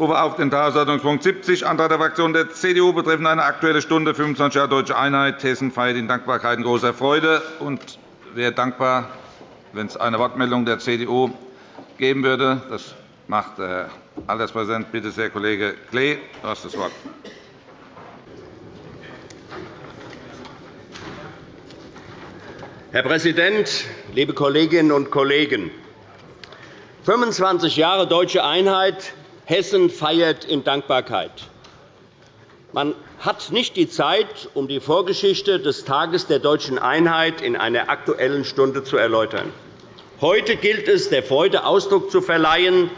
rufe auf den Tagesordnungspunkt 70, Antrag der Fraktion der CDU betreffend eine Aktuelle Stunde 25 Jahre Deutsche Einheit. Hessen feiert in Dankbarkeit in großer Freude. Und wäre dankbar, wenn es eine Wortmeldung der CDU geben würde. Das macht der Alterspräsident. Bitte sehr, Kollege Klee, du hast das Wort. Herr Präsident, liebe Kolleginnen und Kollegen! 25 Jahre deutsche Einheit. Hessen feiert in Dankbarkeit. Man hat nicht die Zeit, um die Vorgeschichte des Tages der deutschen Einheit in einer Aktuellen Stunde zu erläutern. Heute gilt es, der Freude Ausdruck zu verleihen,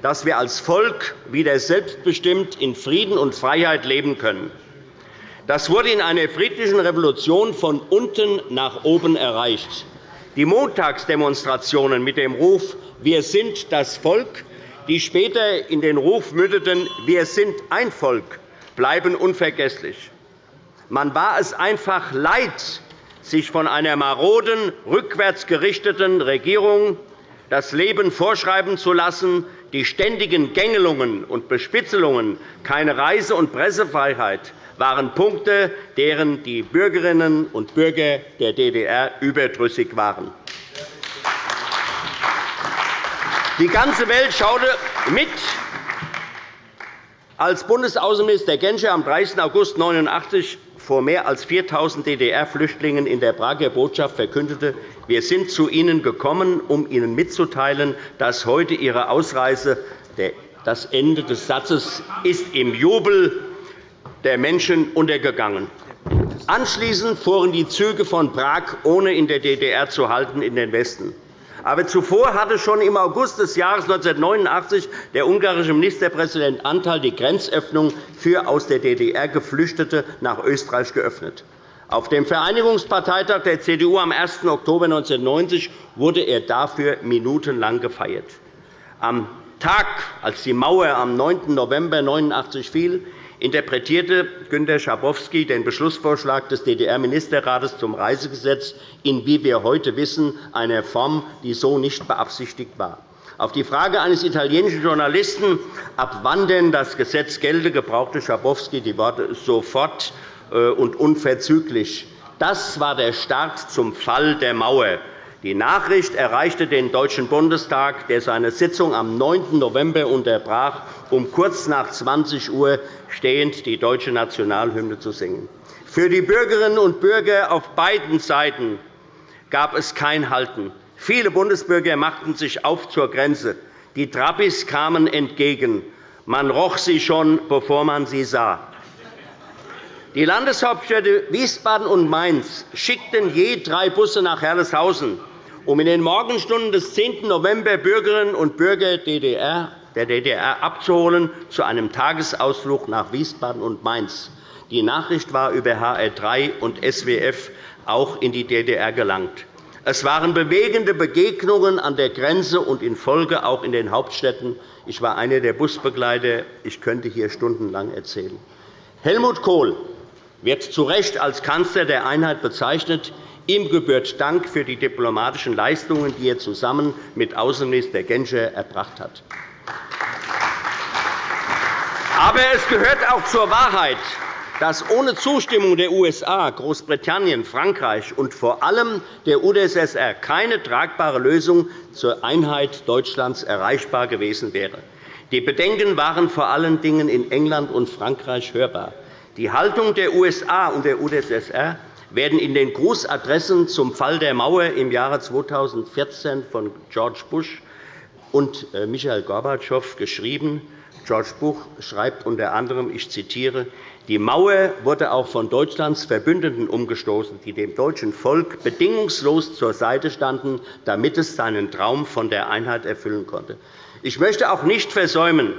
dass wir als Volk wieder selbstbestimmt in Frieden und Freiheit leben können. Das wurde in einer friedlichen Revolution von unten nach oben erreicht. Die Montagsdemonstrationen mit dem Ruf Wir sind das Volk, die später in den Ruf mündeten Wir sind ein Volk, bleiben unvergesslich. Man war es einfach leid, sich von einer maroden, rückwärts gerichteten Regierung das Leben vorschreiben zu lassen, die ständigen Gängelungen und Bespitzelungen, keine Reise- und Pressefreiheit, waren Punkte, deren die Bürgerinnen und Bürger der DDR überdrüssig waren. Die ganze Welt schaute mit, als Bundesaußenminister Genscher am 30. August 1989 vor mehr als 4.000 DDR-Flüchtlingen in der Prager Botschaft verkündete, wir sind zu Ihnen gekommen, um Ihnen mitzuteilen, dass heute Ihre Ausreise das Ende des Satzes ist im Jubel der Menschen untergegangen. Anschließend fuhren die Züge von Prag, ohne in der DDR zu halten, in den Westen. Aber zuvor hatte schon im August des Jahres 1989 der ungarische Ministerpräsident Antal die Grenzöffnung für aus der DDR Geflüchtete nach Österreich geöffnet. Auf dem Vereinigungsparteitag der CDU am 1. Oktober 1990 wurde er dafür minutenlang gefeiert. Am Tag, als die Mauer am 9. November 1989 fiel, interpretierte Günter Schabowski den Beschlussvorschlag des DDR-Ministerrates zum Reisegesetz in, wie wir heute wissen, einer Form, die so nicht beabsichtigt war. Auf die Frage eines italienischen Journalisten, ab wann denn das Gesetz gelte, gebrauchte Schabowski die Worte sofort äh, und unverzüglich. Das war der Start zum Fall der Mauer. Die Nachricht erreichte den Deutschen Bundestag, der seine Sitzung am 9. November unterbrach, um kurz nach 20 Uhr stehend die deutsche Nationalhymne zu singen. Für die Bürgerinnen und Bürger auf beiden Seiten gab es kein Halten. Viele Bundesbürger machten sich auf zur Grenze. Die Trabbis kamen entgegen. Man roch sie schon, bevor man sie sah. Die Landeshauptstädte Wiesbaden und Mainz schickten je drei Busse nach Herleshausen, um in den Morgenstunden des 10. November Bürgerinnen und Bürger der DDR abzuholen zu einem Tagesausflug nach Wiesbaden und Mainz. Die Nachricht war über HR3 und SWF auch in die DDR gelangt. Es waren bewegende Begegnungen an der Grenze und in Folge auch in den Hauptstädten. Ich war einer der Busbegleiter. Ich könnte hier stundenlang erzählen. Helmut Kohl wird zu Recht als Kanzler der Einheit bezeichnet. Ihm gebührt Dank für die diplomatischen Leistungen, die er zusammen mit Außenminister Genscher erbracht hat. Aber es gehört auch zur Wahrheit, dass ohne Zustimmung der USA, Großbritannien, Frankreich und vor allem der UdSSR keine tragbare Lösung zur Einheit Deutschlands erreichbar gewesen wäre. Die Bedenken waren vor allen Dingen in England und Frankreich hörbar. Die Haltung der USA und der UdSSR werden in den Grußadressen zum Fall der Mauer im Jahre 2014 von George Bush und äh, Michael Gorbatschow geschrieben. George Bush schreibt unter anderem, ich zitiere, die Mauer wurde auch von Deutschlands Verbündeten umgestoßen, die dem deutschen Volk bedingungslos zur Seite standen, damit es seinen Traum von der Einheit erfüllen konnte. Ich möchte auch nicht versäumen,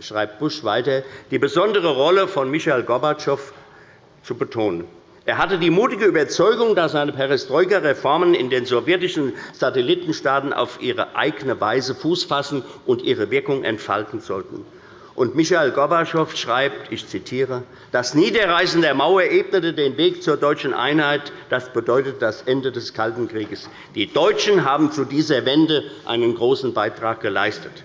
schreibt Bush weiter, die besondere Rolle von Michael Gorbatschow zu betonen. Er hatte die mutige Überzeugung, dass seine Perestroika-Reformen in den sowjetischen Satellitenstaaten auf ihre eigene Weise Fuß fassen und ihre Wirkung entfalten sollten. Und Michael Gorbatschow schreibt, ich zitiere, das Niederreißen der Mauer ebnete den Weg zur deutschen Einheit. Das bedeutet das Ende des Kalten Krieges. Die Deutschen haben zu dieser Wende einen großen Beitrag geleistet.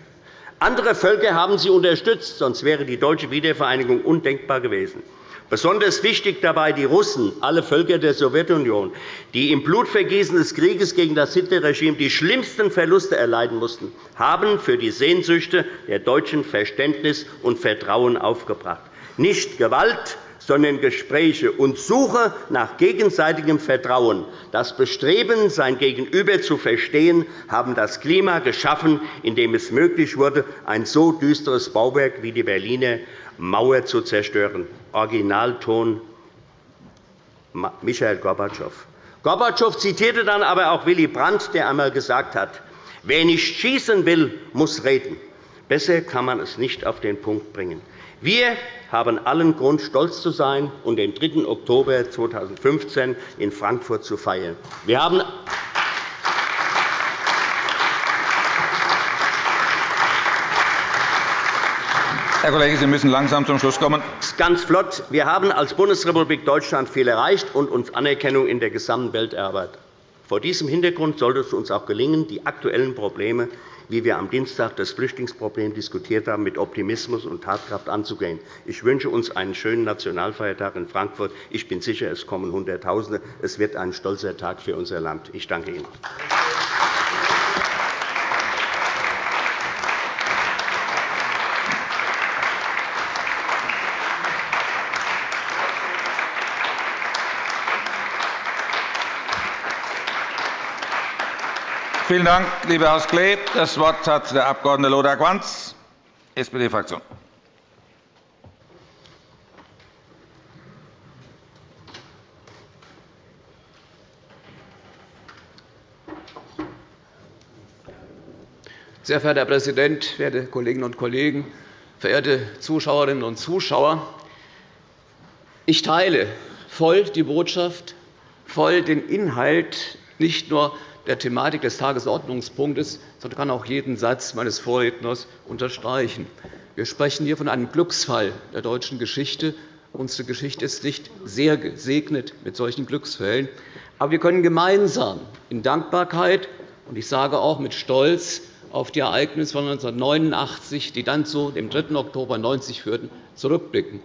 Andere Völker haben sie unterstützt, sonst wäre die deutsche Wiedervereinigung undenkbar gewesen. Besonders wichtig dabei die Russen, alle Völker der Sowjetunion, die im Blutvergießen des Krieges gegen das Hitlerregime die schlimmsten Verluste erleiden mussten, haben für die Sehnsüchte der Deutschen Verständnis und Vertrauen aufgebracht. Nicht Gewalt, sondern Gespräche und Suche nach gegenseitigem Vertrauen. Das Bestreben, sein Gegenüber zu verstehen, haben das Klima geschaffen, in dem es möglich wurde, ein so düsteres Bauwerk wie die Berliner Mauer zu zerstören. Originalton Michael Gorbatschow. Gorbatschow zitierte dann aber auch Willy Brandt, der einmal gesagt hat, wer nicht schießen will, muss reden. Besser kann man es nicht auf den Punkt bringen. Wir haben allen Grund, stolz zu sein und den 3. Oktober 2015 in Frankfurt zu feiern. Wir haben Herr Kollege, Sie müssen langsam zum Schluss kommen. Ganz flott. Wir haben als Bundesrepublik Deutschland viel erreicht und uns Anerkennung in der gesamten Welt erarbeitet. Vor diesem Hintergrund sollte es uns auch gelingen, die aktuellen Probleme, wie wir am Dienstag das Flüchtlingsproblem diskutiert haben, mit Optimismus und Tatkraft anzugehen. Ich wünsche uns einen schönen Nationalfeiertag in Frankfurt. Ich bin sicher, es kommen Hunderttausende. Es wird ein stolzer Tag für unser Land. Ich danke Ihnen. Vielen Dank, lieber Herr Klee. Das Wort hat der Abg. Lothar Quanz, SPD-Fraktion. Sehr verehrter Herr Präsident, verehrte Kolleginnen und Kollegen, verehrte Zuschauerinnen und Zuschauer! Ich teile voll die Botschaft, voll den Inhalt nicht nur der Thematik des Tagesordnungspunktes, sondern kann auch jeden Satz meines Vorredners unterstreichen. Wir sprechen hier von einem Glücksfall der deutschen Geschichte. Unsere Geschichte ist nicht sehr gesegnet mit solchen Glücksfällen. Aber wir können gemeinsam in Dankbarkeit und ich sage auch mit Stolz auf die Ereignisse von 1989, die dann zu dem 3. Oktober 1990 führten, zurückblicken.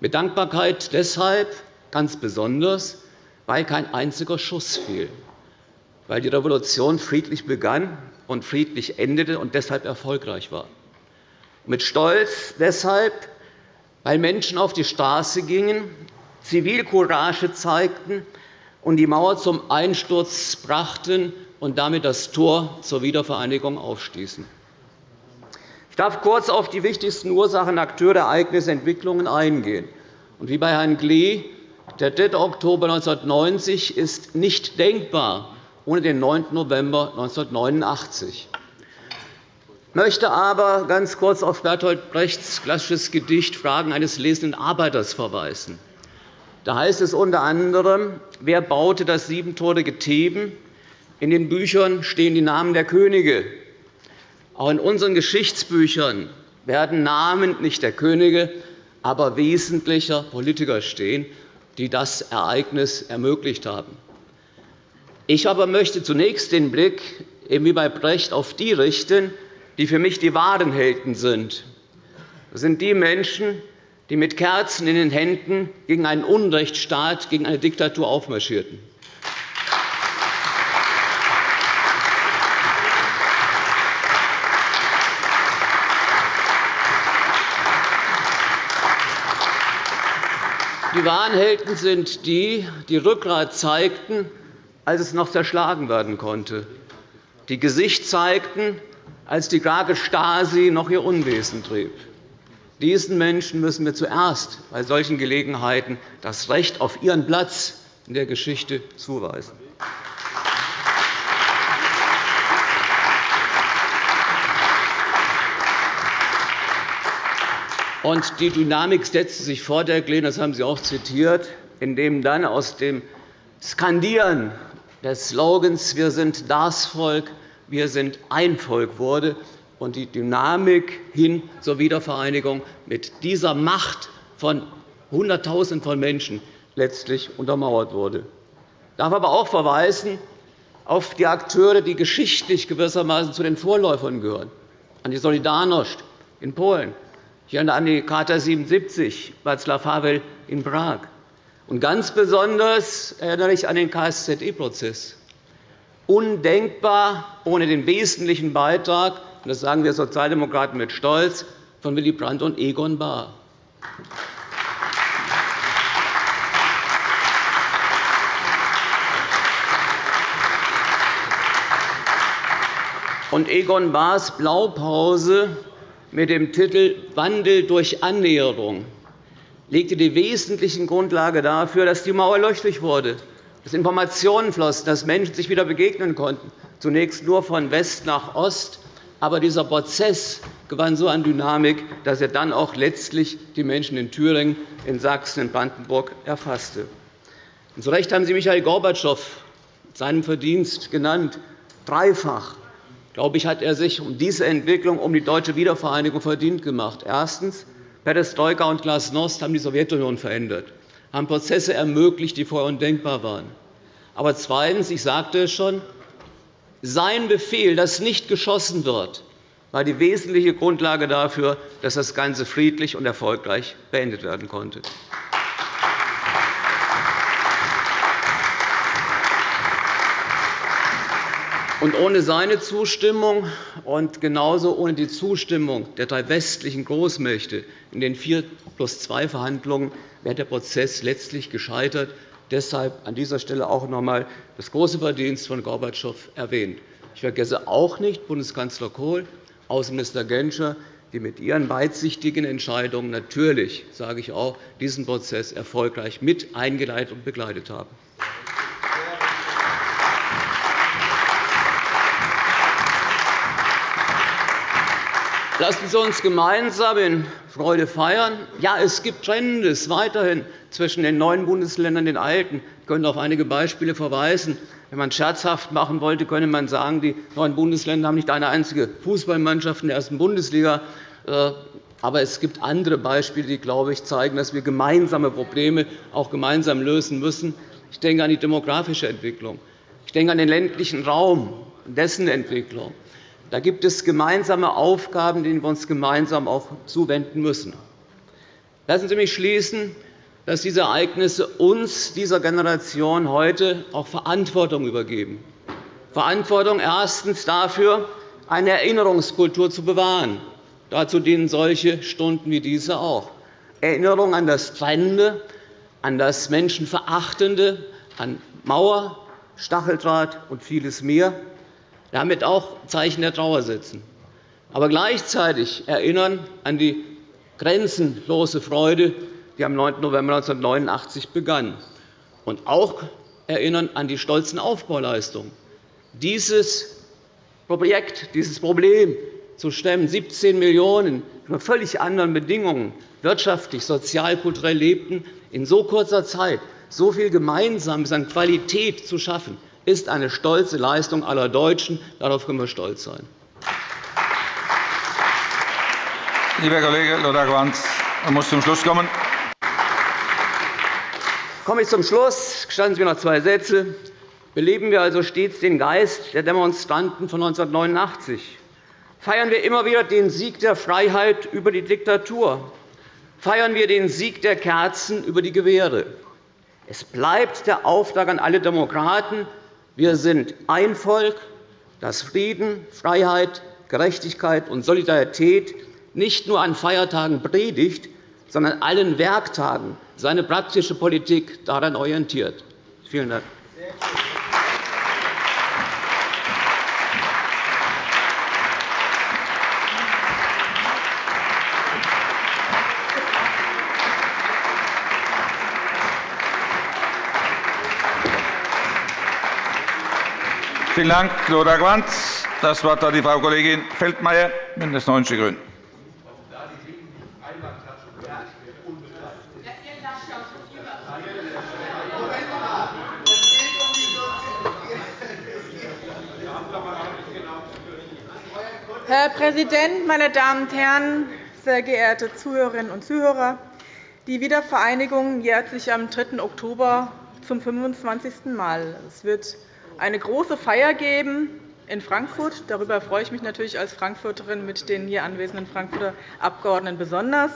Mit Dankbarkeit deshalb ganz besonders, weil kein einziger Schuss fiel weil die Revolution friedlich begann und friedlich endete und deshalb erfolgreich war. Mit Stolz deshalb, weil Menschen auf die Straße gingen, Zivilcourage zeigten und die Mauer zum Einsturz brachten und damit das Tor zur Wiedervereinigung aufstießen. Ich darf kurz auf die wichtigsten Ursachen, Akteure, Ereignisse, Entwicklungen eingehen. Und wie bei Herrn Glee, der 3. Oktober 1990 ist nicht denkbar ohne den 9. November 1989. Ich möchte aber ganz kurz auf Bertolt Brechts klassisches Gedicht Fragen eines lesenden Arbeiters verweisen. Da heißt es unter anderem, wer baute das siebentorige Theben? In den Büchern stehen die Namen der Könige. Auch in unseren Geschichtsbüchern werden Namen nicht der Könige, aber wesentlicher Politiker stehen, die das Ereignis ermöglicht haben. Ich aber möchte zunächst den Blick, wie bei Brecht, auf die richten, die für mich die wahren Helden sind. Das sind die Menschen, die mit Kerzen in den Händen gegen einen Unrechtsstaat, gegen eine Diktatur aufmarschierten. Die wahren Helden sind die, die Rückgrat zeigten als es noch zerschlagen werden konnte, die Gesicht zeigten, als die Krake Stasi noch ihr Unwesen trieb. Diesen Menschen müssen wir zuerst bei solchen Gelegenheiten das Recht auf ihren Platz in der Geschichte zuweisen. Und die Dynamik setzte sich fort, Herr Kleen, das haben Sie auch zitiert, indem dann aus dem Skandieren des Slogans Wir sind das Volk, wir sind ein Volk wurde und die Dynamik hin zur Wiedervereinigung mit dieser Macht von Hunderttausenden von Menschen letztlich untermauert wurde. Ich darf aber auch verweisen auf die Akteure, die geschichtlich gewissermaßen zu den Vorläufern gehören. an die Solidarność in Polen. Erinnere an die Charta 77 Václav Havel in Prag. Und ganz besonders erinnere ich an den KSZE-Prozess. Undenkbar ohne den wesentlichen Beitrag, und das sagen wir Sozialdemokraten mit Stolz, von Willy Brandt und Egon Bahr. Und Egon Bahrs Blaupause mit dem Titel Wandel durch Annäherung legte die wesentlichen Grundlage dafür, dass die Mauer löchrig wurde, dass Informationen flossen, dass Menschen sich wieder begegnen konnten, zunächst nur von West nach Ost. Aber dieser Prozess gewann so an Dynamik, dass er dann auch letztlich die Menschen in Thüringen, in Sachsen, in Brandenburg erfasste. Und zu Recht haben Sie Michael Gorbatschow seinen Verdienst genannt, dreifach glaube ich, hat er sich um diese Entwicklung, um die deutsche Wiedervereinigung verdient gemacht. Erstens. Perestroika und Glasnost haben die Sowjetunion verändert, haben Prozesse ermöglicht, die vorher undenkbar waren. Aber zweitens, ich sagte es schon, sein Befehl, dass nicht geschossen wird, war die wesentliche Grundlage dafür, dass das Ganze friedlich und erfolgreich beendet werden konnte. Und ohne seine Zustimmung und genauso ohne die Zustimmung der drei westlichen Großmächte in den 4 plus 2 Verhandlungen wäre der Prozess letztlich gescheitert. Deshalb an dieser Stelle auch noch einmal das große Verdienst von Gorbatschow erwähnt. Ich vergesse auch nicht Bundeskanzler Kohl, Außenminister Genscher, die mit ihren weitsichtigen Entscheidungen natürlich, sage ich auch, diesen Prozess erfolgreich mit eingeleitet und begleitet haben. Lassen Sie uns gemeinsam in Freude feiern. Ja, es gibt Trennendes weiterhin zwischen den neuen Bundesländern und den alten. Ich könnte auf einige Beispiele verweisen. Wenn man scherzhaft machen wollte, könnte man sagen, die neuen Bundesländer haben nicht eine einzige Fußballmannschaft in der ersten Bundesliga. Äh, aber es gibt andere Beispiele, die glaube ich, zeigen, dass wir gemeinsame Probleme auch gemeinsam lösen müssen. Ich denke an die demografische Entwicklung. Ich denke an den ländlichen Raum und dessen Entwicklung. Da gibt es gemeinsame Aufgaben, denen wir uns gemeinsam auch zuwenden müssen. Lassen Sie mich schließen, dass diese Ereignisse uns, dieser Generation, heute auch Verantwortung übergeben. Verantwortung erstens dafür, eine Erinnerungskultur zu bewahren. Dazu dienen solche Stunden wie diese auch. Erinnerung an das Trennende, an das Menschenverachtende, an Mauer, Stacheldraht und vieles mehr damit auch Zeichen der Trauer setzen, aber gleichzeitig erinnern an die grenzenlose Freude, die am 9. November 1989 begann, und auch erinnern an die stolzen Aufbauleistungen. Dieses Projekt, dieses Problem zu stemmen, 17 Millionen unter völlig anderen Bedingungen wirtschaftlich, sozial, kulturell lebten, in so kurzer Zeit so viel Gemeinsames an Qualität zu schaffen, ist eine stolze Leistung aller Deutschen. Darauf können wir stolz sein. Lieber Kollege Lothar Quanz, man muss zum Schluss kommen. Komme ich zum Schluss. Gestatten Sie mir noch zwei Sätze. Beleben wir also stets den Geist der Demonstranten von 1989. Feiern wir immer wieder den Sieg der Freiheit über die Diktatur. Feiern wir den Sieg der Kerzen über die Gewehre. Es bleibt der Auftrag an alle Demokraten, wir sind ein Volk, das Frieden, Freiheit, Gerechtigkeit und Solidarität nicht nur an Feiertagen predigt, sondern allen Werktagen seine praktische Politik daran orientiert. Vielen Dank. Vielen Dank, Lothar Quanz. Das Wort hat die Frau Kollegin Feldmayer, BÜNDNIS 90 die GRÜNEN. Herr Präsident, meine Damen und Herren, sehr geehrte Zuhörerinnen und Zuhörer! Die Wiedervereinigung jährt sich am 3. Oktober zum 25. Mal. Es wird eine große Feier geben, in Frankfurt. Darüber freue ich mich natürlich als Frankfurterin mit den hier anwesenden Frankfurter Abgeordneten besonders.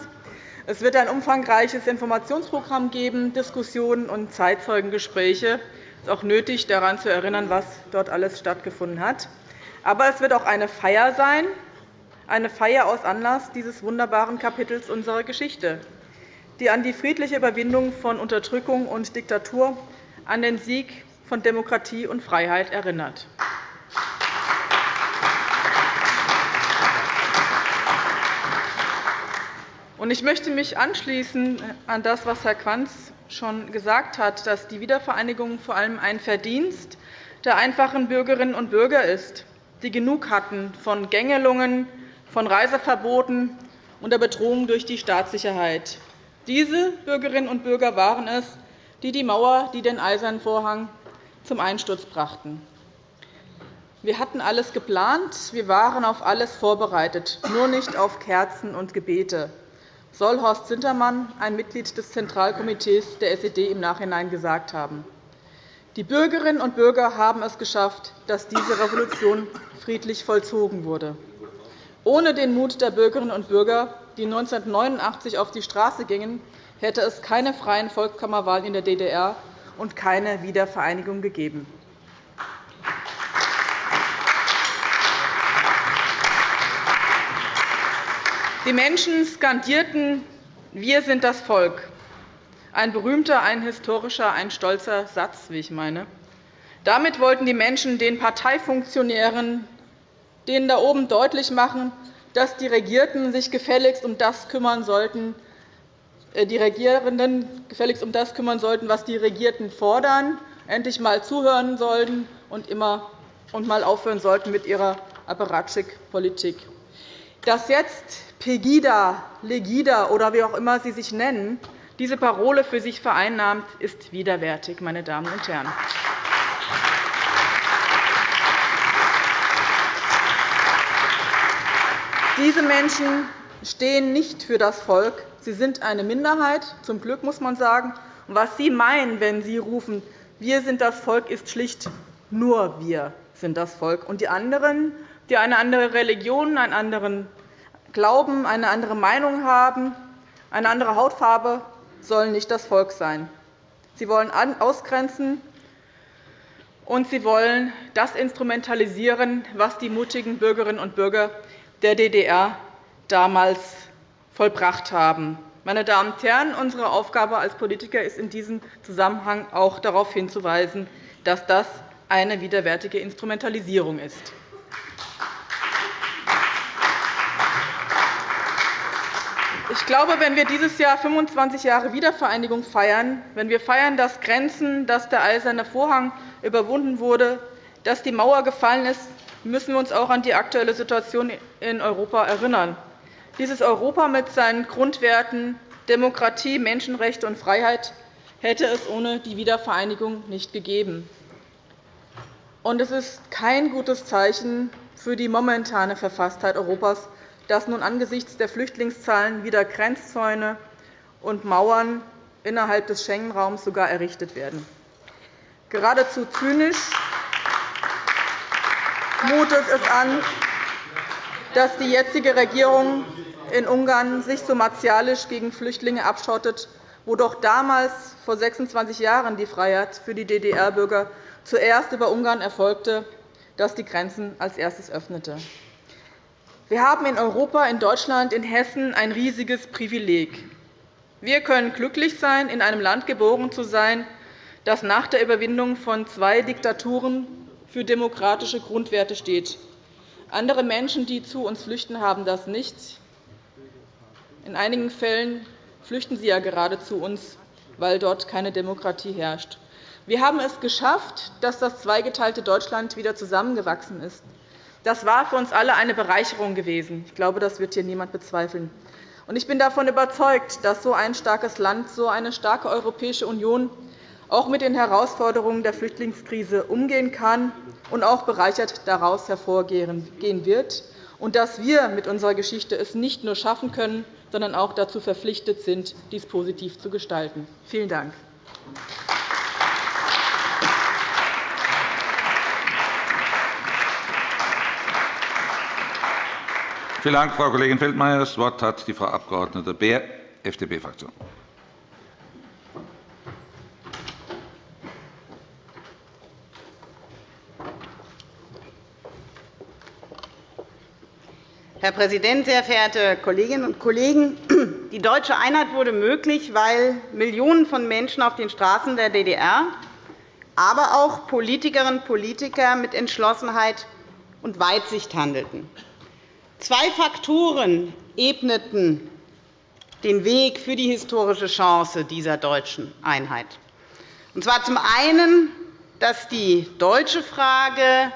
Es wird ein umfangreiches Informationsprogramm geben, Diskussionen und Zeitzeugengespräche. Es ist auch nötig, daran zu erinnern, was dort alles stattgefunden hat. Aber es wird auch eine Feier sein, eine Feier aus Anlass dieses wunderbaren Kapitels unserer Geschichte, die an die friedliche Überwindung von Unterdrückung und Diktatur, an den Sieg von Demokratie und Freiheit erinnert. Ich möchte mich anschließen an das, was Herr Quanz schon gesagt hat, dass die Wiedervereinigung vor allem ein Verdienst der einfachen Bürgerinnen und Bürger ist, die genug hatten von Gängelungen, von Reiseverboten und der Bedrohung durch die Staatssicherheit. Diese Bürgerinnen und Bürger waren es, die die Mauer, die den Eisernen Vorhang zum Einsturz brachten. Wir hatten alles geplant, wir waren auf alles vorbereitet, nur nicht auf Kerzen und Gebete, soll Horst Sintermann, ein Mitglied des Zentralkomitees der SED, im Nachhinein gesagt haben. Die Bürgerinnen und Bürger haben es geschafft, dass diese Revolution friedlich vollzogen wurde. Ohne den Mut der Bürgerinnen und Bürger, die 1989 auf die Straße gingen, hätte es keine freien Volkskammerwahlen in der DDR und keine Wiedervereinigung gegeben. Die Menschen skandierten Wir sind das Volk. Ein berühmter, ein historischer, ein stolzer Satz, wie ich meine. Damit wollten die Menschen den Parteifunktionären, denen da oben deutlich machen, dass die Regierten sich gefälligst um das kümmern sollten, die Regierenden gefälligst um das kümmern sollten, was die Regierten fordern, endlich einmal zuhören sollten und immer und mal aufhören sollten mit ihrer Apparatschik-Politik. Dass jetzt Pegida, Legida oder wie auch immer Sie sich nennen, diese Parole für sich vereinnahmt, ist widerwärtig, meine Damen und Herren. Diese Menschen stehen nicht für das Volk. Sie sind eine Minderheit, zum Glück muss man sagen. Was Sie meinen, wenn Sie rufen, wir sind das Volk, ist schlicht nur wir sind das Volk. Und die anderen, die eine andere Religion, einen anderen Glauben, eine andere Meinung haben, eine andere Hautfarbe, sollen nicht das Volk sein. Sie wollen ausgrenzen, und sie wollen das instrumentalisieren, was die mutigen Bürgerinnen und Bürger der DDR damals vollbracht haben. Meine Damen und Herren, unsere Aufgabe als Politiker ist in diesem Zusammenhang auch darauf hinzuweisen, dass das eine widerwärtige Instrumentalisierung ist. Ich glaube, wenn wir dieses Jahr 25 Jahre Wiedervereinigung feiern, wenn wir feiern, dass Grenzen, dass der Eiserne Vorhang überwunden wurde, dass die Mauer gefallen ist, müssen wir uns auch an die aktuelle Situation in Europa erinnern. Dieses Europa mit seinen Grundwerten Demokratie, Menschenrechte und Freiheit hätte es ohne die Wiedervereinigung nicht gegeben. es ist kein gutes Zeichen für die momentane Verfasstheit Europas, dass nun angesichts der Flüchtlingszahlen wieder Grenzzäune und Mauern innerhalb des Schengen-Raums sogar errichtet werden. Geradezu zynisch mutet es an, dass die jetzige Regierung in Ungarn sich so martialisch gegen Flüchtlinge abschottet, wo doch damals vor 26 Jahren die Freiheit für die DDR-Bürger zuerst über Ungarn erfolgte, das die Grenzen als erstes öffnete. Wir haben in Europa, in Deutschland, in Hessen ein riesiges Privileg. Wir können glücklich sein, in einem Land geboren zu sein, das nach der Überwindung von zwei Diktaturen für demokratische Grundwerte steht. Andere Menschen, die zu uns flüchten, haben das nicht. In einigen Fällen flüchten sie ja gerade zu uns, weil dort keine Demokratie herrscht. Wir haben es geschafft, dass das zweigeteilte Deutschland wieder zusammengewachsen ist. Das war für uns alle eine Bereicherung gewesen. Ich glaube, das wird hier niemand bezweifeln. Ich bin davon überzeugt, dass so ein starkes Land, so eine starke Europäische Union auch mit den Herausforderungen der Flüchtlingskrise umgehen kann und auch bereichert daraus hervorgehen wird, und dass wir mit unserer Geschichte es nicht nur schaffen können, sondern auch dazu verpflichtet sind, dies positiv zu gestalten. Vielen Dank. Vielen Dank, Frau Kollegin Feldmayer. Das Wort hat die Frau Abg. Beer, FDP-Fraktion. Herr Präsident, sehr verehrte Kolleginnen und Kollegen! Die deutsche Einheit wurde möglich, weil Millionen von Menschen auf den Straßen der DDR, aber auch Politikerinnen und Politiker mit Entschlossenheit und Weitsicht handelten. Zwei Faktoren ebneten den Weg für die historische Chance dieser deutschen Einheit. Und zwar zum einen, dass die deutsche Frage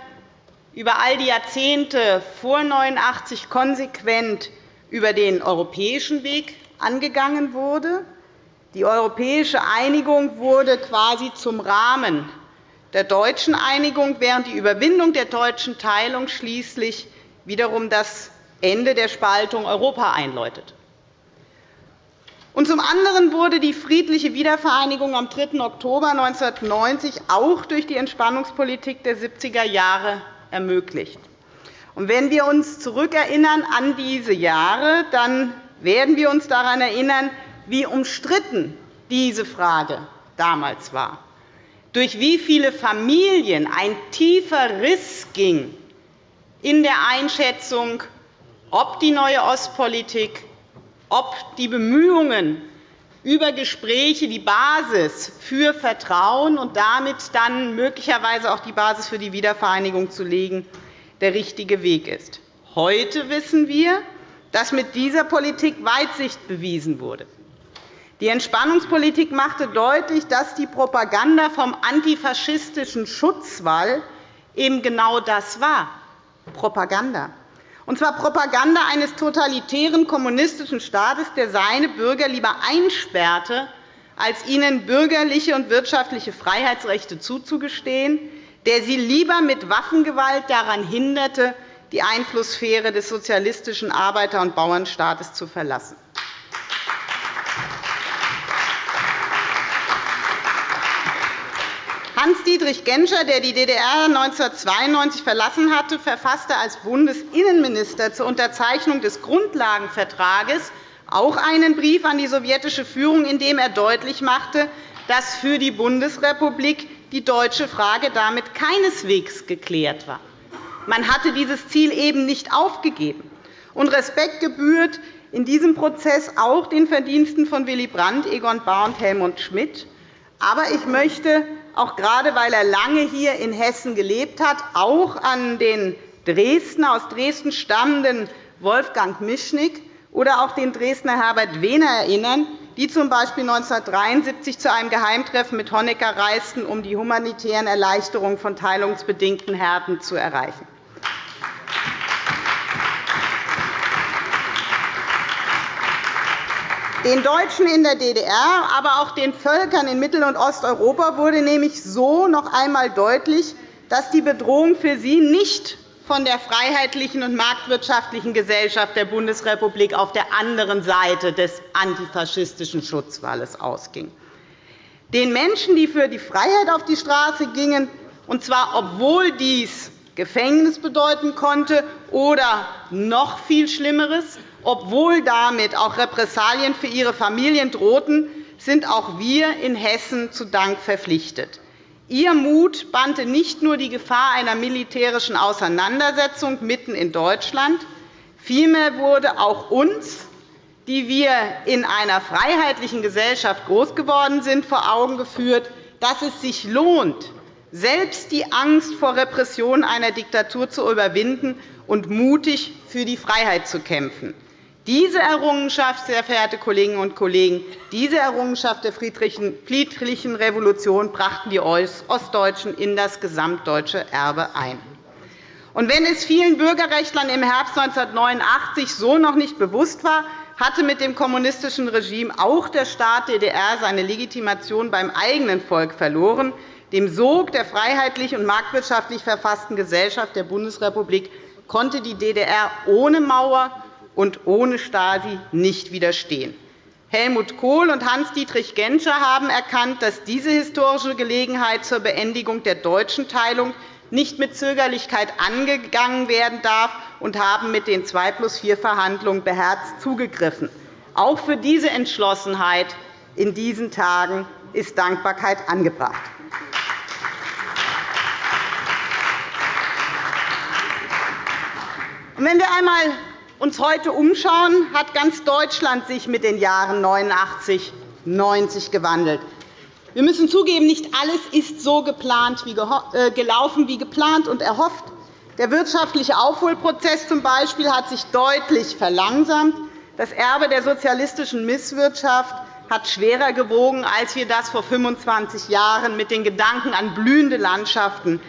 über all die Jahrzehnte vor 1989 konsequent über den europäischen Weg angegangen wurde. Die europäische Einigung wurde quasi zum Rahmen der deutschen Einigung, während die Überwindung der deutschen Teilung schließlich wiederum das Ende der Spaltung Europa einläutet. Und zum anderen wurde die friedliche Wiedervereinigung am 3. Oktober 1990 auch durch die Entspannungspolitik der 70er Jahre ermöglicht. Und wenn wir uns zurückerinnern an diese Jahre, dann werden wir uns daran erinnern, wie umstritten diese Frage damals war, durch wie viele Familien ein tiefer Riss ging in der Einschätzung, ob die neue Ostpolitik, ob die Bemühungen über Gespräche die Basis für Vertrauen und damit dann möglicherweise auch die Basis für die Wiedervereinigung zu legen, der richtige Weg ist. Heute wissen wir, dass mit dieser Politik Weitsicht bewiesen wurde. Die Entspannungspolitik machte deutlich, dass die Propaganda vom antifaschistischen Schutzwall eben genau das war, Propaganda und zwar Propaganda eines totalitären kommunistischen Staates, der seine Bürger lieber einsperrte, als ihnen bürgerliche und wirtschaftliche Freiheitsrechte zuzugestehen, der sie lieber mit Waffengewalt daran hinderte, die Einflusssphäre des sozialistischen Arbeiter- und Bauernstaates zu verlassen. Hans-Dietrich Genscher, der die DDR 1992 verlassen hatte, verfasste als Bundesinnenminister zur Unterzeichnung des Grundlagenvertrages auch einen Brief an die sowjetische Führung, in dem er deutlich machte, dass für die Bundesrepublik die deutsche Frage damit keineswegs geklärt war. Man hatte dieses Ziel eben nicht aufgegeben. Und Respekt gebührt in diesem Prozess auch den Verdiensten von Willy Brandt, Egon Bahr und Helmut Schmidt. Aber ich möchte auch gerade weil er lange hier in Hessen gelebt hat, auch an den Dresdner, aus Dresden stammenden Wolfgang Mischnick oder auch den Dresdner Herbert Wehner erinnern, die z. B. 1973 zu einem Geheimtreffen mit Honecker reisten, um die humanitären Erleichterungen von teilungsbedingten Härten zu erreichen. Den Deutschen in der DDR, aber auch den Völkern in Mittel- und Osteuropa wurde nämlich so noch einmal deutlich, dass die Bedrohung für sie nicht von der freiheitlichen und marktwirtschaftlichen Gesellschaft der Bundesrepublik auf der anderen Seite des antifaschistischen Schutzwalles ausging. Den Menschen, die für die Freiheit auf die Straße gingen, und zwar obwohl dies Gefängnis bedeuten konnte oder noch viel Schlimmeres, obwohl damit auch Repressalien für ihre Familien drohten, sind auch wir in Hessen zu Dank verpflichtet. Ihr Mut bannte nicht nur die Gefahr einer militärischen Auseinandersetzung mitten in Deutschland, vielmehr wurde auch uns, die wir in einer freiheitlichen Gesellschaft groß geworden sind, vor Augen geführt, dass es sich lohnt, selbst die Angst vor Repression einer Diktatur zu überwinden und mutig für die Freiheit zu kämpfen. Diese Errungenschaft, sehr verehrte Kolleginnen und Kollegen, diese Errungenschaft der friedlichen Revolution brachten die Ostdeutschen in das gesamtdeutsche Erbe ein. Und wenn es vielen Bürgerrechtlern im Herbst 1989 so noch nicht bewusst war, hatte mit dem kommunistischen Regime auch der Staat DDR seine Legitimation beim eigenen Volk verloren. Dem Sog der freiheitlich und marktwirtschaftlich verfassten Gesellschaft der Bundesrepublik konnte die DDR ohne Mauer und ohne Stasi nicht widerstehen. Helmut Kohl und Hans-Dietrich Genscher haben erkannt, dass diese historische Gelegenheit zur Beendigung der deutschen Teilung nicht mit Zögerlichkeit angegangen werden darf und haben mit den 2 plus 4 Verhandlungen beherzt zugegriffen. Auch für diese Entschlossenheit in diesen Tagen ist Dankbarkeit angebracht. Wenn wir einmal uns heute umschauen, hat ganz Deutschland sich mit den Jahren 89 90 gewandelt. Wir müssen zugeben, nicht alles ist so geplant, wie äh, gelaufen wie geplant und erhofft. Der wirtschaftliche Aufholprozess zum Beispiel hat sich deutlich verlangsamt. Das Erbe der sozialistischen Misswirtschaft hat schwerer gewogen, als wir das vor 25 Jahren mit den Gedanken an blühende Landschaften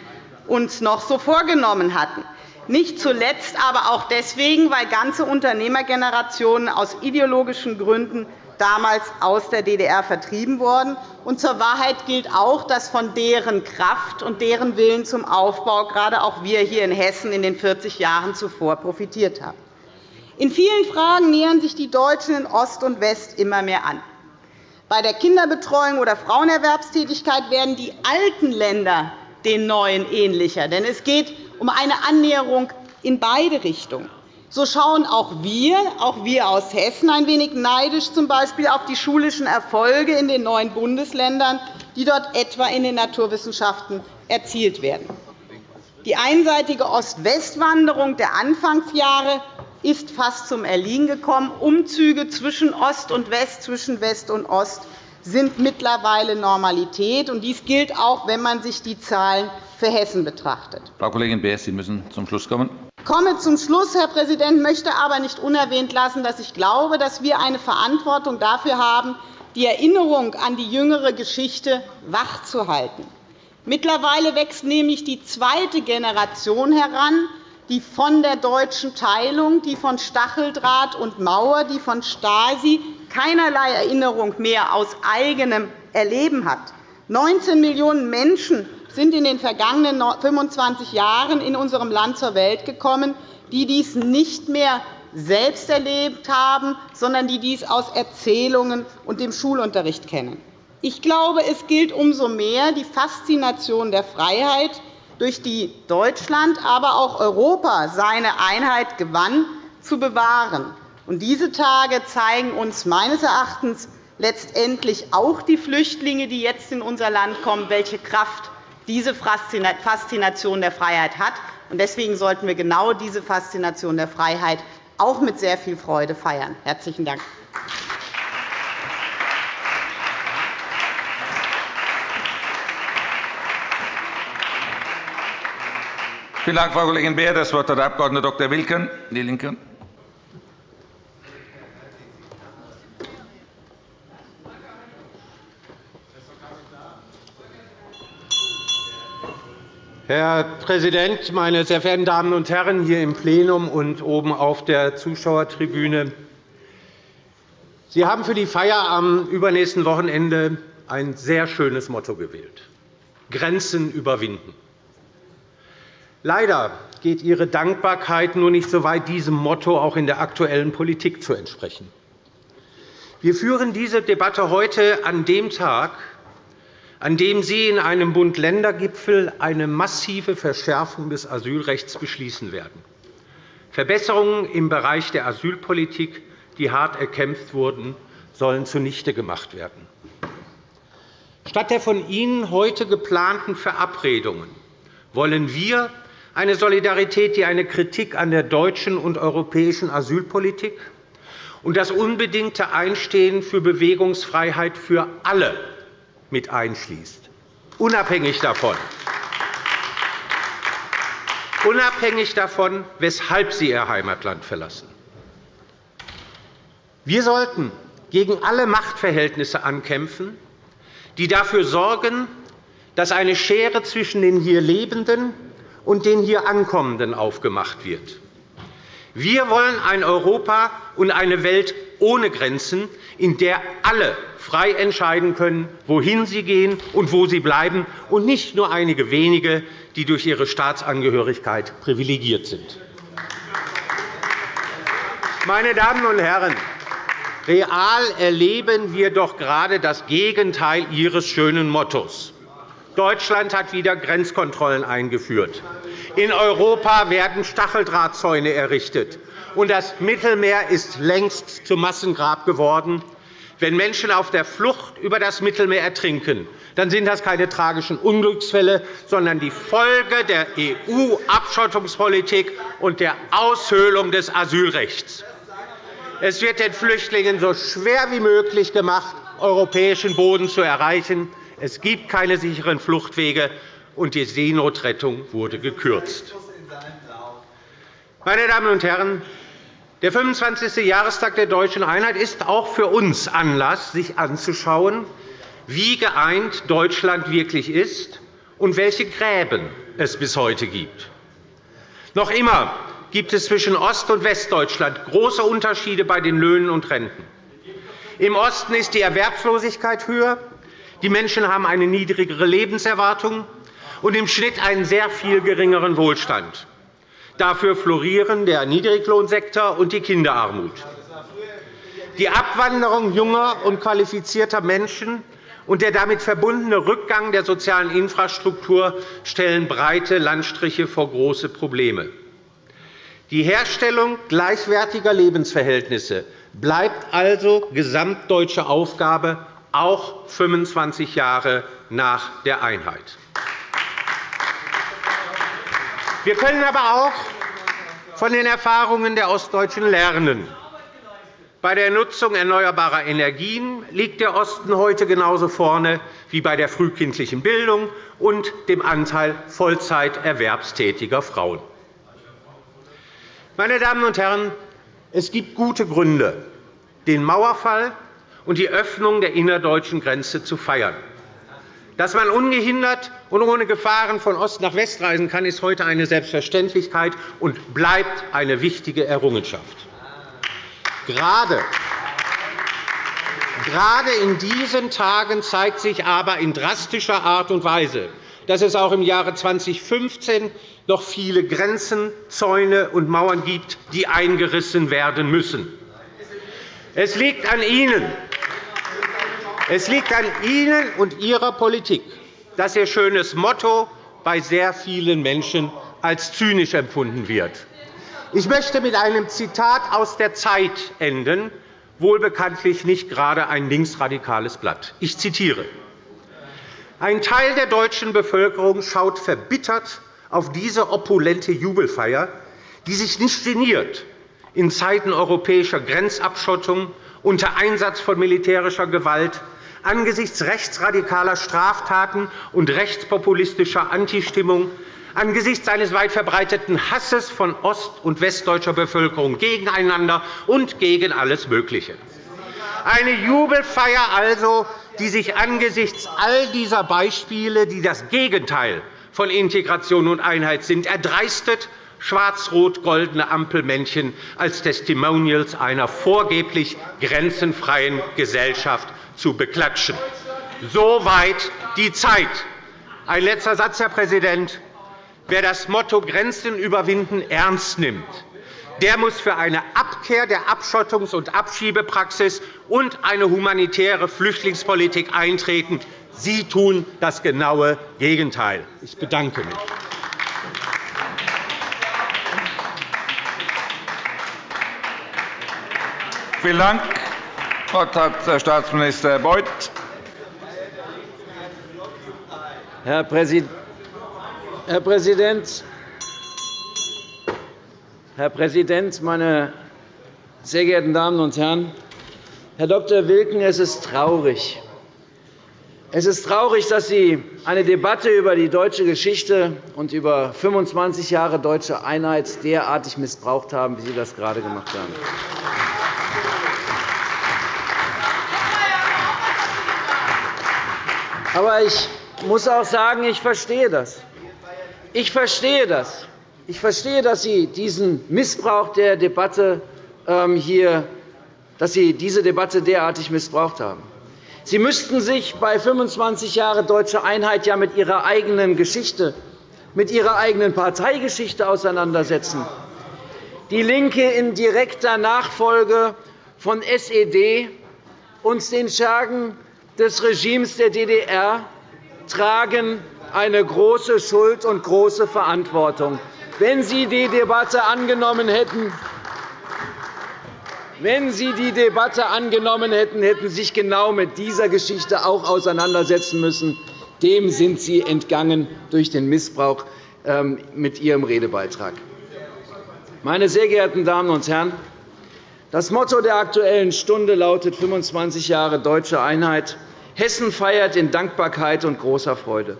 uns noch so vorgenommen hatten. Nicht zuletzt aber auch deswegen, weil ganze Unternehmergenerationen aus ideologischen Gründen damals aus der DDR vertrieben worden. Und zur Wahrheit gilt auch, dass von deren Kraft und deren Willen zum Aufbau gerade auch wir hier in Hessen in den 40 Jahren zuvor profitiert haben. In vielen Fragen nähern sich die Deutschen in Ost und West immer mehr an. Bei der Kinderbetreuung oder Frauenerwerbstätigkeit werden die alten Länder den neuen ähnlicher. Denn es geht um eine Annäherung in beide Richtungen. So schauen auch wir, auch wir aus Hessen, ein wenig neidisch z. B. auf die schulischen Erfolge in den neuen Bundesländern, die dort etwa in den Naturwissenschaften erzielt werden. Die einseitige Ost-West-Wanderung der Anfangsjahre ist fast zum Erliegen gekommen. Umzüge zwischen Ost und West, zwischen West und Ost sind mittlerweile Normalität. Dies gilt auch, wenn man sich die Zahlen für Hessen betrachtet. Frau Kollegin Beer, Sie müssen zum Schluss kommen. Ich komme zum Schluss, Herr Präsident, möchte aber nicht unerwähnt lassen, dass ich glaube, dass wir eine Verantwortung dafür haben, die Erinnerung an die jüngere Geschichte wachzuhalten. Mittlerweile wächst nämlich die zweite Generation heran, die von der deutschen Teilung, die von Stacheldraht und Mauer, die von Stasi keinerlei Erinnerung mehr aus eigenem Erleben hat. 19 Millionen Menschen sind in den vergangenen 25 Jahren in unserem Land zur Welt gekommen, die dies nicht mehr selbst erlebt haben, sondern die dies aus Erzählungen und dem Schulunterricht kennen. Ich glaube, es gilt umso mehr, die Faszination der Freiheit, durch die Deutschland, aber auch Europa seine Einheit gewann, zu bewahren. Diese Tage zeigen uns meines Erachtens letztendlich auch die Flüchtlinge, die jetzt in unser Land kommen, welche Kraft diese Faszination der Freiheit hat. Deswegen sollten wir genau diese Faszination der Freiheit auch mit sehr viel Freude feiern. – Herzlichen Dank. Vielen Dank, Frau Kollegin Beer. Das Wort hat der Abg. Dr. Wilken, DIE LINKE. Herr Präsident, meine sehr verehrten Damen und Herren hier im Plenum und oben auf der Zuschauertribüne! Sie haben für die Feier am übernächsten Wochenende ein sehr schönes Motto gewählt Grenzen überwinden. Leider geht Ihre Dankbarkeit nur nicht so weit, diesem Motto auch in der aktuellen Politik zu entsprechen. Wir führen diese Debatte heute an dem Tag, an dem Sie in einem Bund-Länder-Gipfel eine massive Verschärfung des Asylrechts beschließen werden. Verbesserungen im Bereich der Asylpolitik, die hart erkämpft wurden, sollen zunichte gemacht werden. Statt der von Ihnen heute geplanten Verabredungen wollen wir eine Solidarität, die eine Kritik an der deutschen und europäischen Asylpolitik und das unbedingte Einstehen für Bewegungsfreiheit für alle mit einschließt, unabhängig davon, unabhängig davon, weshalb sie ihr Heimatland verlassen. Wir sollten gegen alle Machtverhältnisse ankämpfen, die dafür sorgen, dass eine Schere zwischen den hier Lebenden und den hier Ankommenden aufgemacht wird. Wir wollen ein Europa und eine Welt ohne Grenzen, in der alle frei entscheiden können, wohin sie gehen und wo sie bleiben, und nicht nur einige wenige, die durch ihre Staatsangehörigkeit privilegiert sind. Meine Damen und Herren, real erleben wir doch gerade das Gegenteil Ihres schönen Mottos. Deutschland hat wieder Grenzkontrollen eingeführt. In Europa werden Stacheldrahtzäune errichtet, und das Mittelmeer ist längst zum Massengrab geworden. Wenn Menschen auf der Flucht über das Mittelmeer ertrinken, dann sind das keine tragischen Unglücksfälle, sondern die Folge der EU-Abschottungspolitik und der Aushöhlung des Asylrechts. Es wird den Flüchtlingen so schwer wie möglich gemacht, europäischen Boden zu erreichen. Es gibt keine sicheren Fluchtwege, und die Seenotrettung wurde gekürzt. Meine Damen und Herren, der 25. Jahrestag der Deutschen Einheit ist auch für uns Anlass, sich anzuschauen, wie geeint Deutschland wirklich ist und welche Gräben es bis heute gibt. Noch immer gibt es zwischen Ost- und Westdeutschland große Unterschiede bei den Löhnen und Renten. Im Osten ist die Erwerbslosigkeit höher, die Menschen haben eine niedrigere Lebenserwartung und im Schnitt einen sehr viel geringeren Wohlstand. Dafür florieren der Niedriglohnsektor und die Kinderarmut. Die Abwanderung junger und qualifizierter Menschen und der damit verbundene Rückgang der sozialen Infrastruktur stellen breite Landstriche vor große Probleme. Die Herstellung gleichwertiger Lebensverhältnisse bleibt also gesamtdeutsche Aufgabe, auch 25 Jahre nach der Einheit. Wir können aber auch von den Erfahrungen der Ostdeutschen lernen. Bei der Nutzung erneuerbarer Energien liegt der Osten heute genauso vorne wie bei der frühkindlichen Bildung und dem Anteil Vollzeiterwerbstätiger Frauen. Meine Damen und Herren, es gibt gute Gründe, den Mauerfall und die Öffnung der innerdeutschen Grenze zu feiern. Dass man ungehindert und ohne Gefahren von Ost nach West reisen kann, ist heute eine Selbstverständlichkeit und bleibt eine wichtige Errungenschaft. Gerade Gerade in diesen Tagen zeigt sich aber in drastischer Art und Weise, dass es auch im Jahre 2015 noch viele Grenzen, Zäune und Mauern gibt, die eingerissen werden müssen. Es liegt an Ihnen, es liegt an Ihnen und Ihrer Politik, dass Ihr schönes Motto bei sehr vielen Menschen als zynisch empfunden wird. Ich möchte mit einem Zitat aus der Zeit enden, wohl bekanntlich nicht gerade ein linksradikales Blatt. Ich zitiere. Ein Teil der deutschen Bevölkerung schaut verbittert auf diese opulente Jubelfeier, die sich nicht geniert, in Zeiten europäischer Grenzabschottung unter Einsatz von militärischer Gewalt angesichts rechtsradikaler Straftaten und rechtspopulistischer Antistimmung, angesichts eines weit verbreiteten Hasses von ost- und westdeutscher Bevölkerung gegeneinander und gegen alles Mögliche. Eine Jubelfeier also, die sich angesichts all dieser Beispiele, die das Gegenteil von Integration und Einheit sind, erdreistet, schwarz-rot-goldene Ampelmännchen als Testimonials einer vorgeblich grenzenfreien Gesellschaft zu beklatschen. Soweit die Zeit. Ein letzter Satz, Herr Präsident. Wer das Motto Grenzen überwinden ernst nimmt, der muss für eine Abkehr der Abschottungs- und Abschiebepraxis und eine humanitäre Flüchtlingspolitik eintreten. Sie tun das genaue Gegenteil. Ich bedanke mich. Vielen Dank. Wort hat Herr Staatsminister Beuth. Herr Präsident, Herr Präsident, meine sehr geehrten Damen und Herren! Herr Dr. Wilken, es ist traurig. Es ist traurig, dass Sie eine Debatte über die deutsche Geschichte und über 25 Jahre deutsche Einheit derartig missbraucht haben, wie Sie das gerade gemacht haben. Aber ich muss auch sagen, ich verstehe das. Ich verstehe das. Ich verstehe, dass Sie diesen Missbrauch der Debatte ähm, hier, dass Sie diese Debatte derartig missbraucht haben. Sie müssten sich bei 25 Jahren deutsche Einheit ja mit Ihrer eigenen Geschichte, mit Ihrer eigenen Parteigeschichte auseinandersetzen. Die LINKE in direkter Nachfolge von SED und den Schergen des Regimes der DDR tragen eine große Schuld und große Verantwortung. wenn Sie die Debatte angenommen hätten, wenn Sie die Debatte angenommen hätten, hätten Sie sich genau mit dieser Geschichte auch auseinandersetzen müssen. Dem sind Sie entgangen durch den Missbrauch ähm, mit Ihrem Redebeitrag. Meine sehr geehrten Damen und Herren, das Motto der Aktuellen Stunde lautet 25 Jahre deutsche Einheit. Hessen feiert in Dankbarkeit und großer Freude.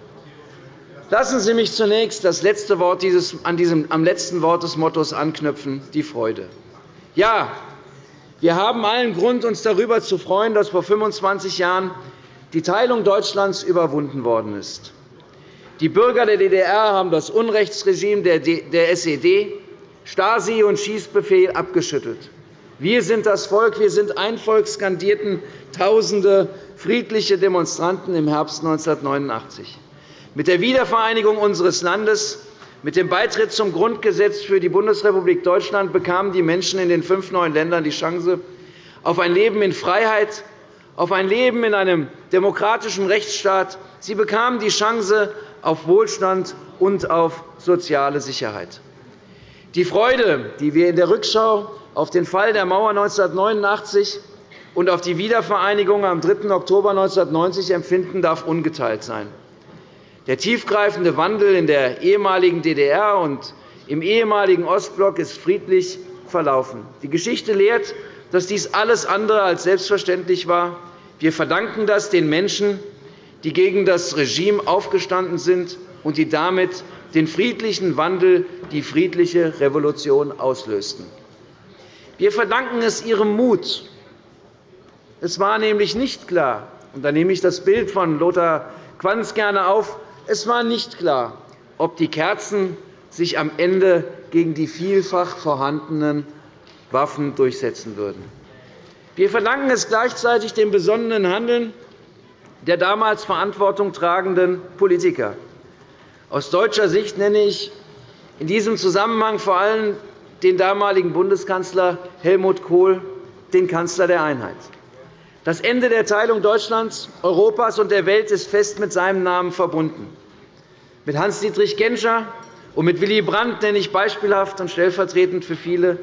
Lassen Sie mich zunächst das letzte Wort dieses, an diesem, am letzten Wort des Mottos anknüpfen, die Freude. Ja, wir haben allen Grund, uns darüber zu freuen, dass vor 25 Jahren die Teilung Deutschlands überwunden worden ist. Die Bürger der DDR haben das Unrechtsregime der SED, Stasi und Schießbefehl abgeschüttelt. Wir sind das Volk, wir sind ein Volk, skandierten Tausende friedliche Demonstranten im Herbst 1989. Mit der Wiedervereinigung unseres Landes, mit dem Beitritt zum Grundgesetz für die Bundesrepublik Deutschland bekamen die Menschen in den fünf neuen Ländern die Chance auf ein Leben in Freiheit, auf ein Leben in einem demokratischen Rechtsstaat. Sie bekamen die Chance auf Wohlstand und auf soziale Sicherheit. Die Freude, die wir in der Rückschau auf den Fall der Mauer 1989 und auf die Wiedervereinigung am 3. Oktober 1990 empfinden, darf ungeteilt sein. Der tiefgreifende Wandel in der ehemaligen DDR und im ehemaligen Ostblock ist friedlich verlaufen. Die Geschichte lehrt, dass dies alles andere als selbstverständlich war. Wir verdanken das den Menschen, die gegen das Regime aufgestanden sind und die damit den friedlichen Wandel, die friedliche Revolution auslösten. Wir verdanken es Ihrem Mut. Es war nämlich nicht klar, und da nehme ich das Bild von Lothar Quanz gerne auf, es war nicht klar, ob die Kerzen sich am Ende gegen die vielfach vorhandenen Waffen durchsetzen würden. Wir verdanken es gleichzeitig dem besonnenen Handeln der damals Verantwortung tragenden Politiker. Aus deutscher Sicht nenne ich in diesem Zusammenhang vor allem den damaligen Bundeskanzler Helmut Kohl, den Kanzler der Einheit. Das Ende der Teilung Deutschlands, Europas und der Welt ist fest mit seinem Namen verbunden. Mit Hans-Dietrich Genscher und mit Willy Brandt nenne ich beispielhaft und stellvertretend für viele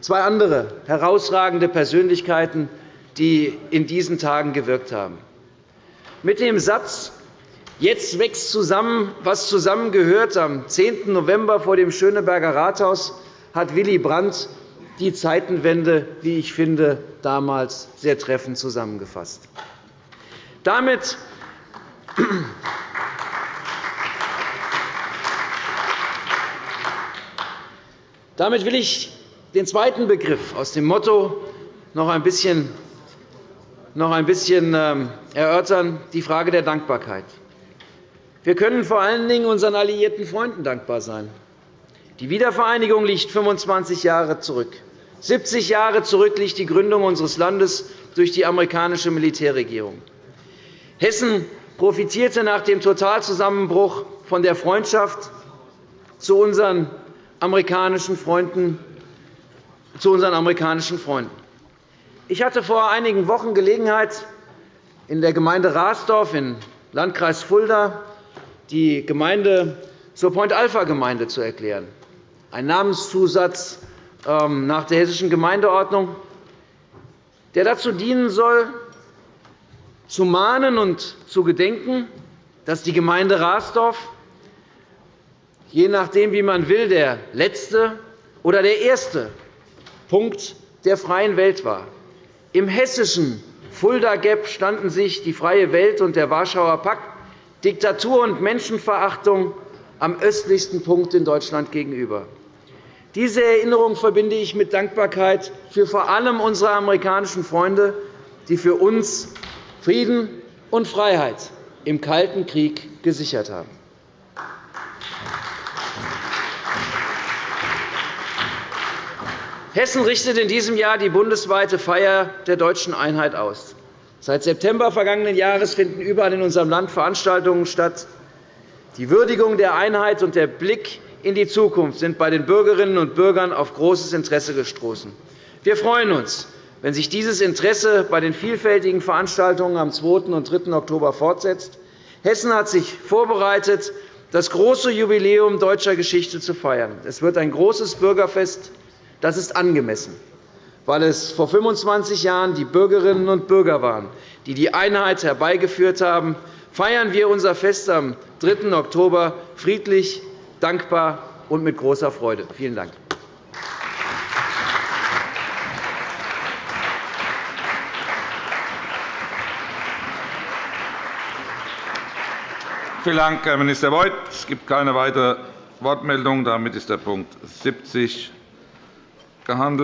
zwei andere herausragende Persönlichkeiten, die in diesen Tagen gewirkt haben. Mit dem Satz Jetzt wächst zusammen, was zusammengehört am 10. November vor dem Schöneberger Rathaus hat Willy Brandt die Zeitenwende, wie ich finde, damals sehr treffend zusammengefasst. Damit damit will ich den zweiten Begriff aus dem Motto noch ein bisschen, noch ein bisschen ähm, erörtern, die Frage der Dankbarkeit. Wir können vor allen Dingen unseren alliierten Freunden dankbar sein. Die Wiedervereinigung liegt 25 Jahre zurück. 70 Jahre zurück liegt die Gründung unseres Landes durch die amerikanische Militärregierung. Hessen profitierte nach dem Totalzusammenbruch von der Freundschaft zu unseren amerikanischen Freunden. Zu unseren amerikanischen Freunden. Ich hatte vor einigen Wochen Gelegenheit, in der Gemeinde Rasdorf im Landkreis Fulda die Gemeinde zur Point-Alpha-Gemeinde zu erklären ein Namenszusatz ähm, nach der Hessischen Gemeindeordnung, der dazu dienen soll, zu mahnen und zu gedenken, dass die Gemeinde Rasdorf, je nachdem, wie man will, der letzte oder der erste Punkt der freien Welt war. Im hessischen Fulda Gap standen sich die Freie Welt und der Warschauer Pakt Diktatur und Menschenverachtung am östlichsten Punkt in Deutschland gegenüber. Diese Erinnerung verbinde ich mit Dankbarkeit für vor allem unsere amerikanischen Freunde, die für uns Frieden und Freiheit im Kalten Krieg gesichert haben. Hessen richtet in diesem Jahr die bundesweite Feier der deutschen Einheit aus. Seit September vergangenen Jahres finden überall in unserem Land Veranstaltungen statt. Die Würdigung der Einheit und der Blick in die Zukunft sind bei den Bürgerinnen und Bürgern auf großes Interesse gestoßen. Wir freuen uns, wenn sich dieses Interesse bei den vielfältigen Veranstaltungen am 2. und 3. Oktober fortsetzt. Hessen hat sich vorbereitet das große Jubiläum deutscher Geschichte zu feiern. Es wird ein großes Bürgerfest. Das ist angemessen, weil es vor 25 Jahren die Bürgerinnen und Bürger waren, die die Einheit herbeigeführt haben. Feiern wir unser Fest am 3. Oktober friedlich, dankbar und mit großer Freude. Vielen Dank. Vielen Dank, Herr Minister Beuth. Es gibt keine weitere Wortmeldung. Damit ist der Punkt 70 gehandelt.